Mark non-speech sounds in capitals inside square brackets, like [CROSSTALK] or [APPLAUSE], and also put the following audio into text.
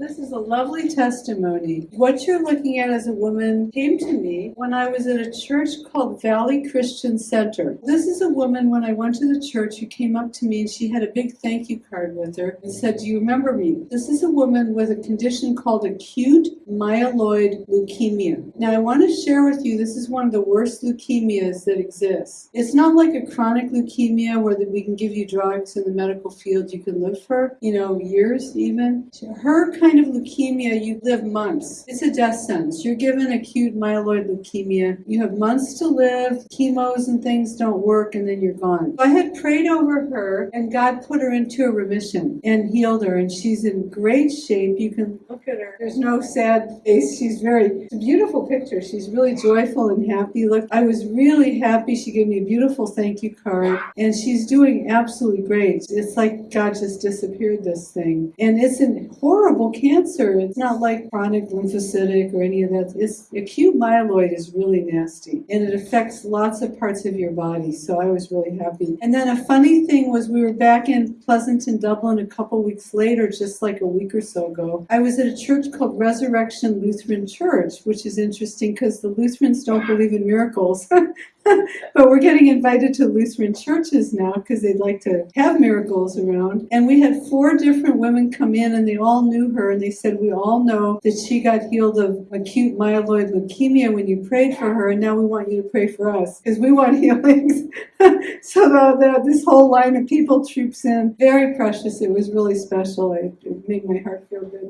This is a lovely testimony. What you're looking at as a woman came to me when I was at a church called Valley Christian Center. This is a woman, when I went to the church, who came up to me and she had a big thank you card with her and said, Do you remember me? This is a woman with a condition called acute myeloid leukemia. Now, I want to share with you this is one of the worst leukemias that exists. It's not like a chronic leukemia where we can give you drugs in the medical field, you can live for, you know, years even. Her kind of leukemia, you live months. It's a death sentence. You're given acute myeloid leukemia. You have months to live, chemos and things don't work, and then you're gone. I had prayed over her, and God put her into a remission and healed her, and she's in great shape. You can look at her. There's no sad face. She's very, beautiful picture. She's really joyful and happy. Look, I was really happy. She gave me a beautiful thank you card, and she's doing absolutely great. It's like God just disappeared this thing. And it's a horrible cancer. It's not like chronic lymphocytic or any of that. It's acute myeloid is really nasty, and it affects lots of parts of your body. So I was really happy. And then a funny thing was we were back in Pleasanton, Dublin a couple weeks later, just like a week or so ago. I was at a church called Resurrection Lutheran Church, which is interesting because the Lutherans don't believe in miracles. [LAUGHS] [LAUGHS] but we're getting invited to Lutheran churches now because they'd like to have miracles around. And we had four different women come in and they all knew her and they said, We all know that she got healed of acute myeloid leukemia when you prayed for her, and now we want you to pray for us because we want [LAUGHS] healings. [LAUGHS] so the, the, this whole line of people troops in. Very precious. It was really special. It, it made my heart feel good.